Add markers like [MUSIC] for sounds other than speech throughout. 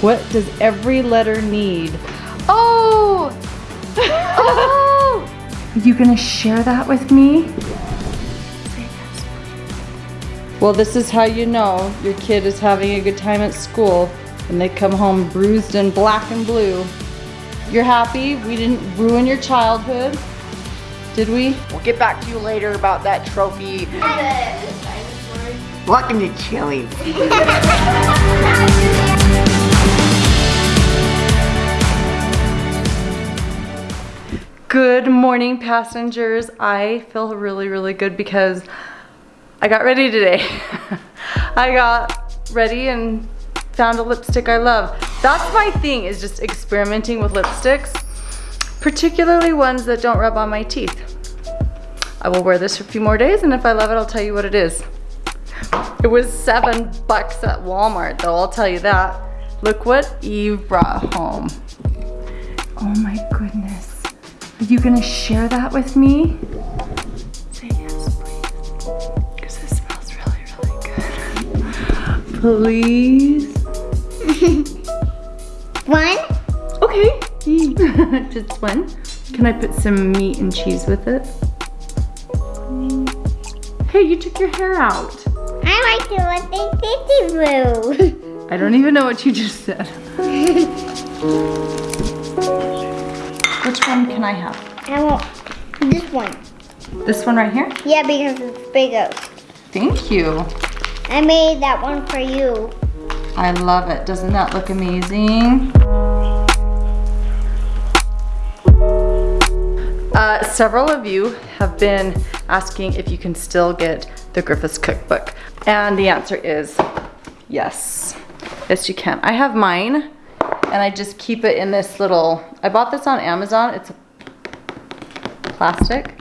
What does every letter need? Oh! [LAUGHS] oh! Are you gonna share that with me? Well, this is how you know your kid is having a good time at school and they come home bruised and black and blue. You're happy we didn't ruin your childhood? Did we? We'll get back to you later about that trophy. Welcome to Chili's. Good morning, passengers. I feel really, really good because I got ready today. [LAUGHS] I got ready and found a lipstick I love. That's my thing is just experimenting with lipsticks, particularly ones that don't rub on my teeth. I will wear this for a few more days and if I love it, I'll tell you what it is. It was seven bucks at Walmart though, I'll tell you that. Look what Eve brought home. Oh my you gonna share that with me? Say yes, please. Because it smells really, really good. Please? [LAUGHS] One? Okay. [LAUGHS] Just one. Can I put some meat and cheese with it? Hey, you took your hair out. I like the tissy blue. I don't even know what you just said. [LAUGHS] Which one can I have? I want this one. This one right here? Yeah, because it's bigger. Thank you. I made that one for you. I love it. Doesn't that look amazing? Uh, several of you have been asking if you can still get the Griffiths cookbook. And the answer is yes. Yes, you can. I have mine and I just keep it in this little, I bought this on Amazon. It's plastic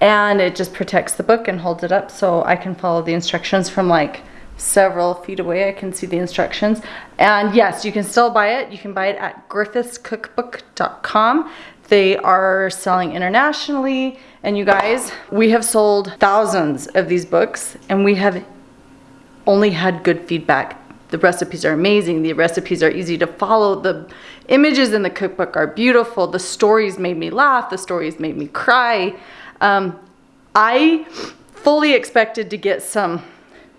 and it just protects the book and holds it up so I can follow the instructions from like several feet away. I can see the instructions. And yes, you can still buy it. You can buy it at griffithscookbook.com. They are selling internationally. And you guys, we have sold thousands of these books and we have only had good feedback. The recipes are amazing. The recipes are easy to follow. The images in the cookbook are beautiful. The stories made me laugh. The stories made me cry. Um, I fully expected to get some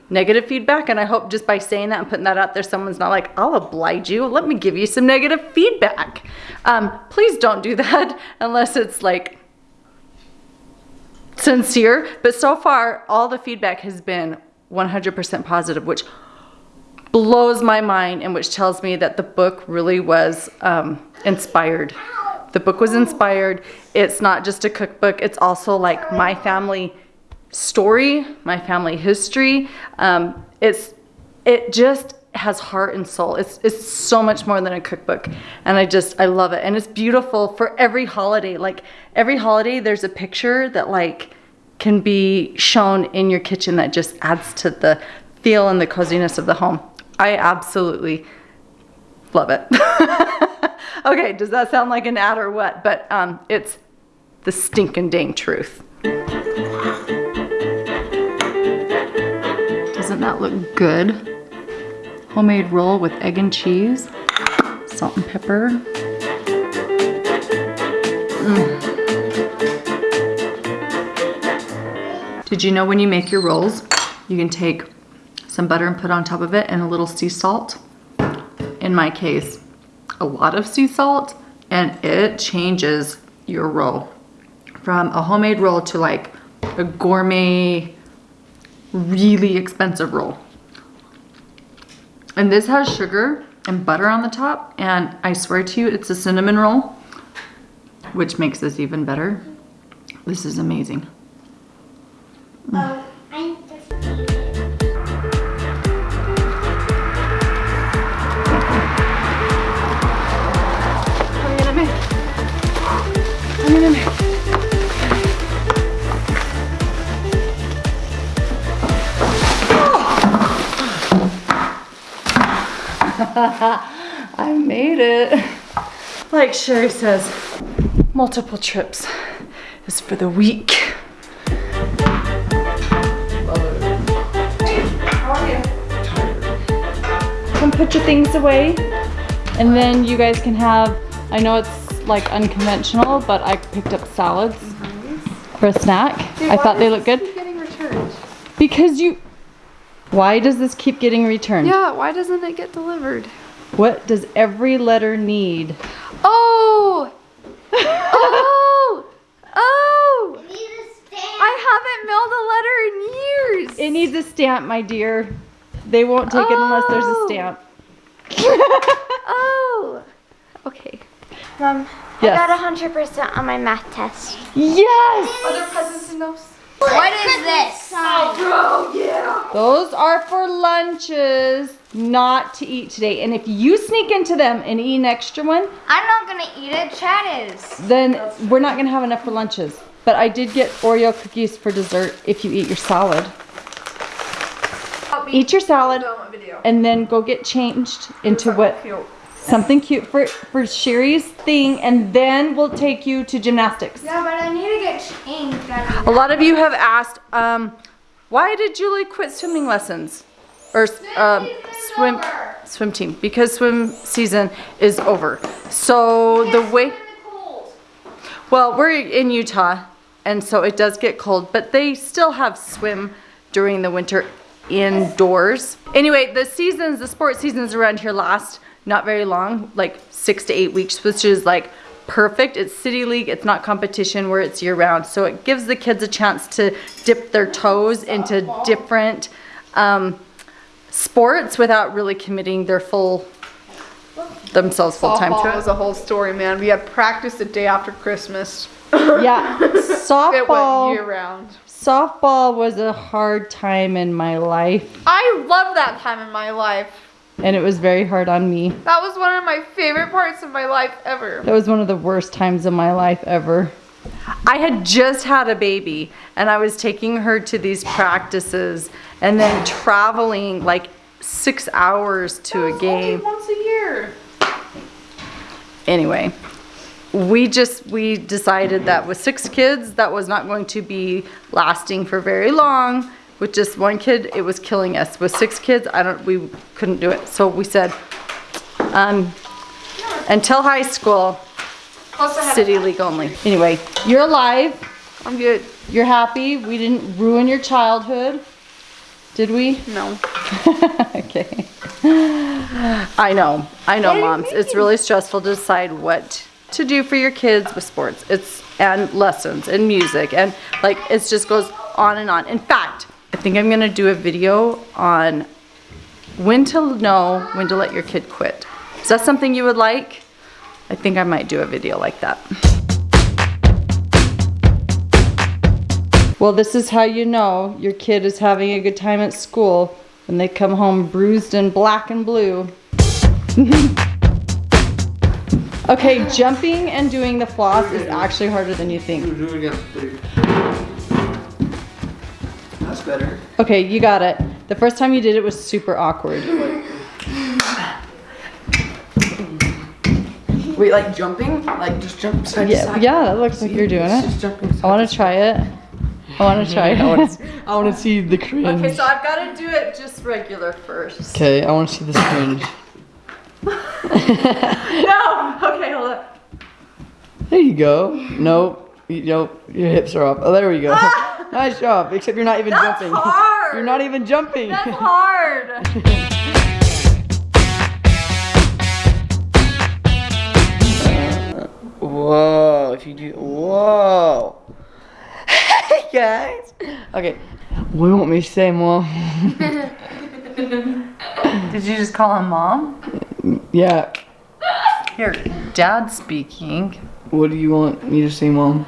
negative feedback and I hope just by saying that and putting that out there someone's not like I'll oblige you let me give you some negative feedback um, please don't do [LAUGHS] that unless it's like sincere but so far all the feedback has been 100% positive which blows my mind and which tells me that the book really was um, inspired the book was inspired it's not just a cookbook it's also like my family story, my family history. Um, it's it just has heart and soul. It's it's so much more than a cookbook, and I just I love it, and it's beautiful for every holiday. Like every holiday, there's a picture that like can be shown in your kitchen that just adds to the feel and the coziness of the home. I absolutely love it. [LAUGHS] okay, does that sound like an ad or what? But um, it's the stinking dang truth. Doesn't that look good? Homemade roll with egg and cheese, salt and pepper. Mm. Did you know when you make your rolls, you can take some butter and put on top of it and a little sea salt? In my case, a lot of sea salt and it changes your roll from a homemade roll to like a gourmet really expensive roll. And this has sugar and butter on the top. And I swear to you, it's a cinnamon roll, which makes this even better. This is amazing. Oh, [LAUGHS] I made it. Like Sherry says, multiple trips is for the weak. Come put your things away. And then you guys can have, I know it's like unconventional, but I picked up salads for a snack. I thought they looked good. Getting returned. Because you, why does this keep getting returned? Yeah, why doesn't it get delivered? What does every letter need? Oh! [LAUGHS] oh! Oh! I haven't mailed a letter in years. It needs a stamp, my dear. They won't take it unless there's a Oh. stamp. [LAUGHS] oh. Okay. Mom, Yes. I got 100% on my math test. Yes! Are there presents in those? What is this? Oh, yeah. Those are for lunches, not to eat today. And if you sneak into them and eat an extra one, I'm not gonna eat it. Chad is. then we're not gonna have enough for lunches. But I did get Oreo cookies for dessert if you eat your salad. Eat your salad and then go get changed into what something cute for for Sherry's thing and then we'll take you to gymnastics. Yeah, but I need to get changed. A lot of you have asked, um, why did Julie quit swimming lessons? Or um, swim swim team because swim season is over. So the way well, we're in Utah and so it does get cold, but they still have swim during the winter indoors. Anyway, the seasons, the sports seasons around here last not very long, like 6 to 8 weeks, which is like perfect. It's city league, it's not competition where it's year round. So it gives the kids a chance to dip their toes into different um, sports without really committing their full themselves full time to Softball it. was a whole story, man. We had practice the day after Christmas. [LAUGHS] Yeah, It softball. went year round. Softball was a hard time in my life, I love that time in my life. and it was very hard on me. That was one of my favorite parts of my life ever. That was one of the worst times of my life ever. I had just had a baby, and I was taking her to these practices, and then traveling like six hours to a game. once a year. Anyway, we just we decided that with six kids, that was not going to be lasting for very long. With just one kid, it was killing us. With six kids, I don't we couldn't do it. So we said, um, until high school, city league only. Anyway, you're alive. I'm good. You're happy. We didn't ruin your childhood, did we? No. [LAUGHS] okay. I know. I know, moms. It's really stressful to decide what to do for your kids with sports. It's and lessons and music and like it just goes on and on. In fact, I think I'm gonna do a video on when to know when to let your kid quit. Is that something you would like? I think I might do a video like that. Well, this is how you know your kid is having a good time at school when they come home bruised and black and blue. [LAUGHS] okay, jumping and doing the floss is actually harder than you think. Do it again, please. That's better. Okay, you got it. The first time you did it was super awkward. Wait, like jumping? Like just jump side to Yeah, side? yeah, that looks like you're doing it. I want to try it. I want to try [LAUGHS] I want it. to. I want to see the cringe. okay, so I've got to do it just regular first. Okay, I want to see the cringe. [LAUGHS] No. Okay, hold on. There you go. Nope. You, nope. Your hips are up. Oh, there we go. Ah! [LAUGHS] nice job. Except you're not even That's jumping. hard. You're not even jumping. That's hard. Whoa. If you do. Whoa. Hey guys. Okay. What do you want me to say, mom? [LAUGHS] Did you just call him mom? yeah. Here, dad speaking. What do you want me to say, mom?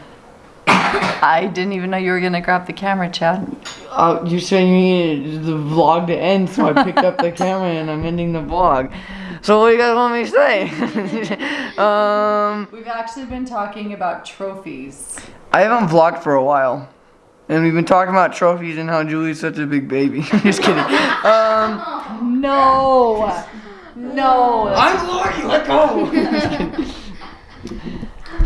I didn't even know you were gonna grab the camera, Chad. Uh, you're saying you needed the vlog to end, so I picked up the camera and I'm ending the vlog. So what do you guys want me to say? [LAUGHS] um, We've actually been talking about trophies. I haven't vlogged for a while. And we've been talking about trophies and how Julie's such a big baby. [LAUGHS] Just kidding. Um, No. No. I'm vlogging, let go!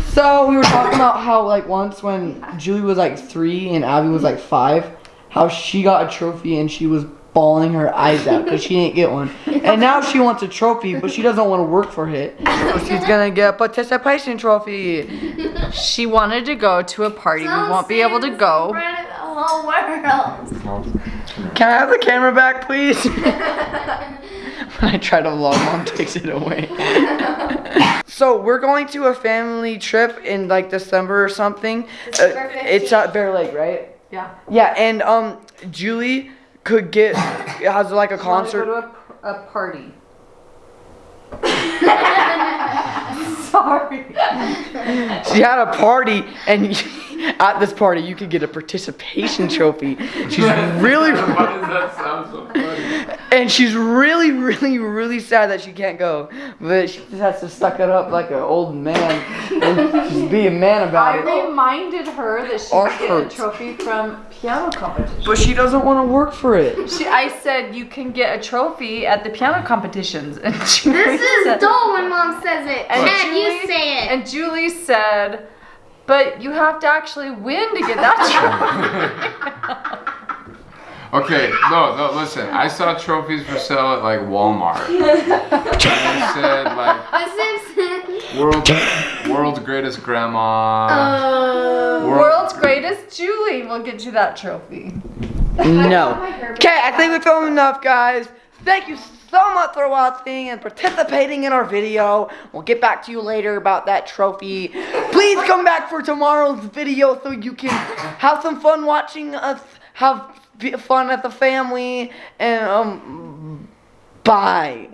[LAUGHS] so we were talking about how like once when Julie was like three and Abby was like five, how she got a trophy and she was bawling her eyes out because she didn't get one. [LAUGHS] And now she wants a trophy, but she doesn't want to work for it. So she's gonna get a participation trophy. She wanted to go to a party. We won't be able to go. the whole world. Can I have the camera back, please? [LAUGHS] when I try to vlog, mom takes it away. [LAUGHS] so we're going to a family trip in like December or something. Uh, it's at Bear Lake, right? Yeah. Yeah, and um, Julie could get has like a concert. Go to a, a party. [LAUGHS] Sorry. She had a party, and [LAUGHS] at this party, you could get a participation trophy. She's really, Why does that sound so funny? And she's really, really, really sad that she can't go. But she just has to suck it up like an old man and just be a man I about it. I reminded her that she Or could get hurts. a trophy from piano competition. But she doesn't want to work for it. She, I said you can get a trophy at the piano competitions, [LAUGHS] and Julie This is said, dull when mom says it. And Dad, you say it. and Julie said, but you have to actually win to get that [LAUGHS] trophy. [LAUGHS] Okay, no, no, listen. I saw trophies for sale at like Walmart. [LAUGHS] and it said like world, world's greatest grandma. Uh, world- World's greatest Julie will get you that trophy. No. [LAUGHS] Okay, I think we've filmed enough, guys. Thank you so much for watching and participating in our video. We'll get back to you later about that trophy. Please come back for tomorrow's video so you can have some fun watching us have b- fun as the family. And, um, bye.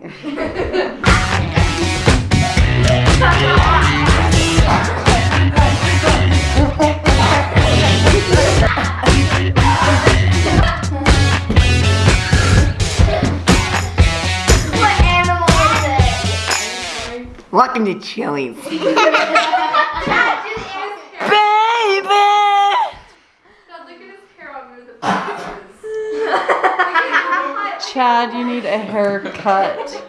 what animal is it? Welcome to Chili's. [LAUGHS] Dad, just ask You need a haircut.